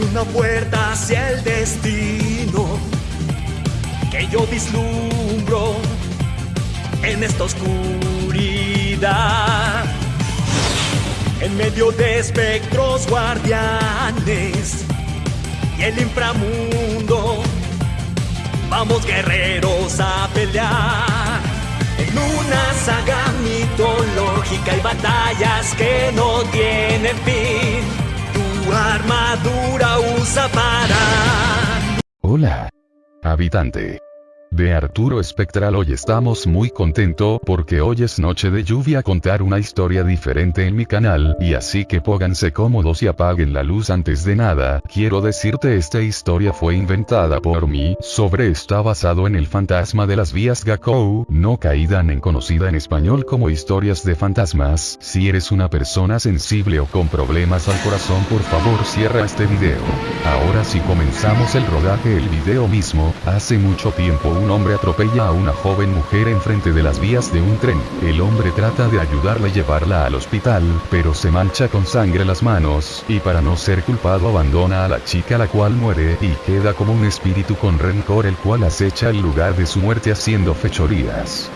Una puerta hacia el destino que yo vislumbro en esta oscuridad. En medio de espectros guardianes y el inframundo, vamos guerreros a pelear. En una saga mitológica hay batallas que no tienen fin. Hola. Habitante de Arturo Espectral. Hoy estamos muy contento porque hoy es noche de lluvia contar una historia diferente en mi canal, y así que pónganse cómodos y apaguen la luz antes de nada, quiero decirte esta historia fue inventada por mí, sobre está basado en el fantasma de las vías Gakou, no caída en conocida en español como historias de fantasmas, si eres una persona sensible o con problemas al corazón por favor cierra este video. Ahora si comenzamos el rodaje el video mismo, hace mucho tiempo un hombre atropella a una joven mujer enfrente de las vías de un tren. El hombre trata de ayudarla y llevarla al hospital, pero se mancha con sangre las manos, y para no ser culpado abandona a la chica la cual muere y queda como un espíritu con rencor el cual acecha el lugar de su muerte haciendo fechorías.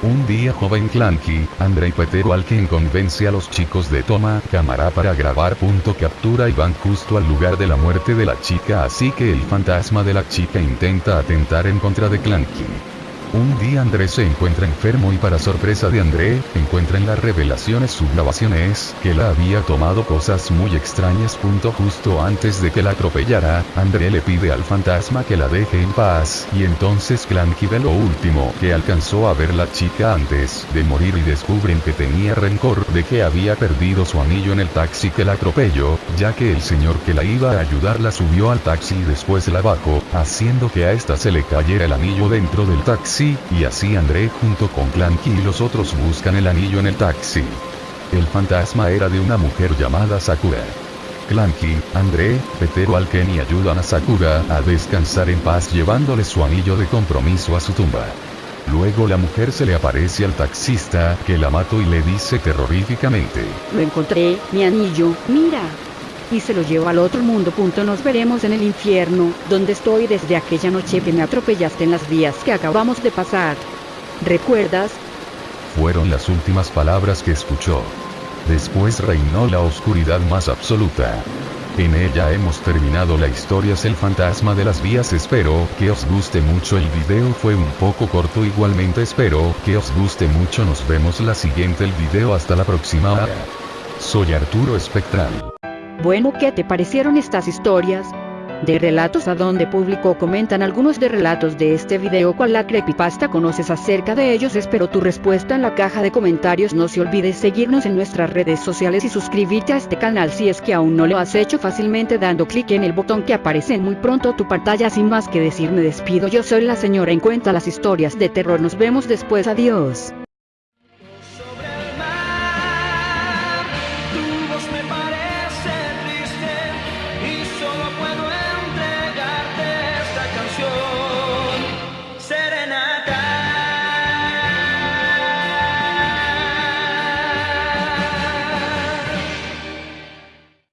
Un día joven Clanky, Andrei Petero al quien convence a los chicos de toma cámara para grabar punto captura y van justo al lugar de la muerte de la chica así que el fantasma de la chica intenta atentar en contra de Clanky. Un día André se encuentra enfermo y para sorpresa de André, encuentra en las revelaciones. Subgrabaciones, que la había tomado cosas muy extrañas. Punto justo antes de que la atropellara, André le pide al fantasma que la deje en paz, y entonces Clanky ve lo último que alcanzó a ver la chica antes de morir y descubren que tenía rencor de que había perdido su anillo en el taxi que la atropelló, ya que el señor que la iba a ayudar la subió al taxi y después la bajó, haciendo que a esta se le cayera el anillo dentro del taxi y así André junto con Clanky y los otros buscan el anillo en el taxi. El fantasma era de una mujer llamada Sakura. Clanky, André, Petero Alken y ayudan a Sakura a descansar en paz llevándole su anillo de compromiso a su tumba. Luego la mujer se le aparece al taxista, que la mató y le dice terroríficamente. Lo encontré, mi anillo, mira y se lo llevo al otro mundo. Punto. Nos veremos en el infierno, donde estoy desde aquella noche que me atropellaste en las vías que acabamos de pasar. ¿Recuerdas? Fueron las últimas palabras que escuchó. Después reinó la oscuridad más absoluta. En ella hemos terminado la historia es el fantasma de las vías espero que os guste mucho el video fue un poco corto igualmente espero que os guste mucho nos vemos la siguiente el video hasta la próxima soy Arturo Espectral bueno, ¿qué te parecieron estas historias? De relatos a donde publicó comentan algunos de relatos de este video. Cual la creepypasta conoces acerca de ellos espero tu respuesta en la caja de comentarios. No se olvides seguirnos en nuestras redes sociales y suscribirte a este canal si es que aún no lo has hecho fácilmente dando clic en el botón que aparece en muy pronto tu pantalla. Sin más que decir me despido. Yo soy la señora. En cuenta las historias de terror. Nos vemos después. Adiós